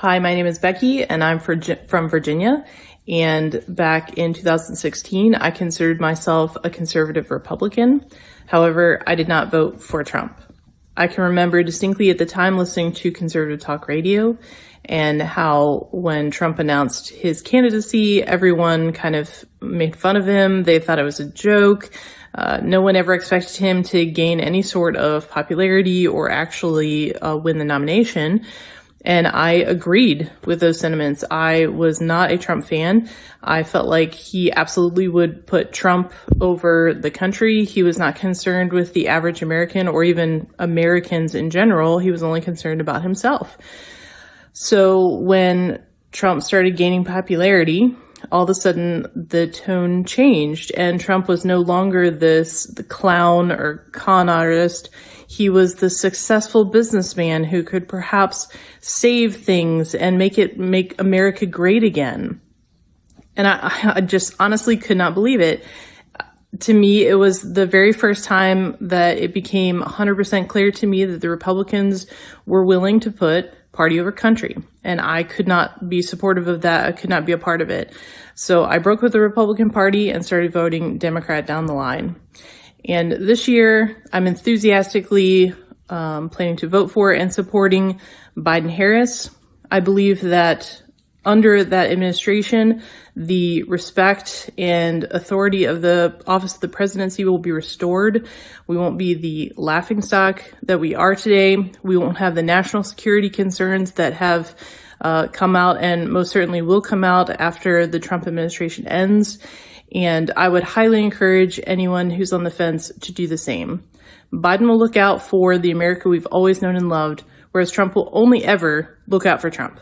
Hi, my name is Becky and I'm from Virginia. And back in 2016, I considered myself a conservative Republican. However, I did not vote for Trump. I can remember distinctly at the time listening to conservative talk radio and how when Trump announced his candidacy, everyone kind of made fun of him. They thought it was a joke. Uh, no one ever expected him to gain any sort of popularity or actually uh, win the nomination. And I agreed with those sentiments. I was not a Trump fan. I felt like he absolutely would put Trump over the country. He was not concerned with the average American or even Americans in general. He was only concerned about himself. So when Trump started gaining popularity, all of a sudden the tone changed and Trump was no longer this the clown or con artist. He was the successful businessman who could perhaps save things and make it make America great again. And I, I just honestly could not believe it. To me, it was the very first time that it became 100% clear to me that the Republicans were willing to put party over country. And I could not be supportive of that. I could not be a part of it. So I broke with the Republican Party and started voting Democrat down the line. And this year, I'm enthusiastically um, planning to vote for and supporting Biden Harris. I believe that under that administration, the respect and authority of the office of the presidency will be restored. We won't be the laughingstock that we are today. We won't have the national security concerns that have uh, come out and most certainly will come out after the Trump administration ends. And I would highly encourage anyone who's on the fence to do the same. Biden will look out for the America we've always known and loved, whereas Trump will only ever look out for Trump.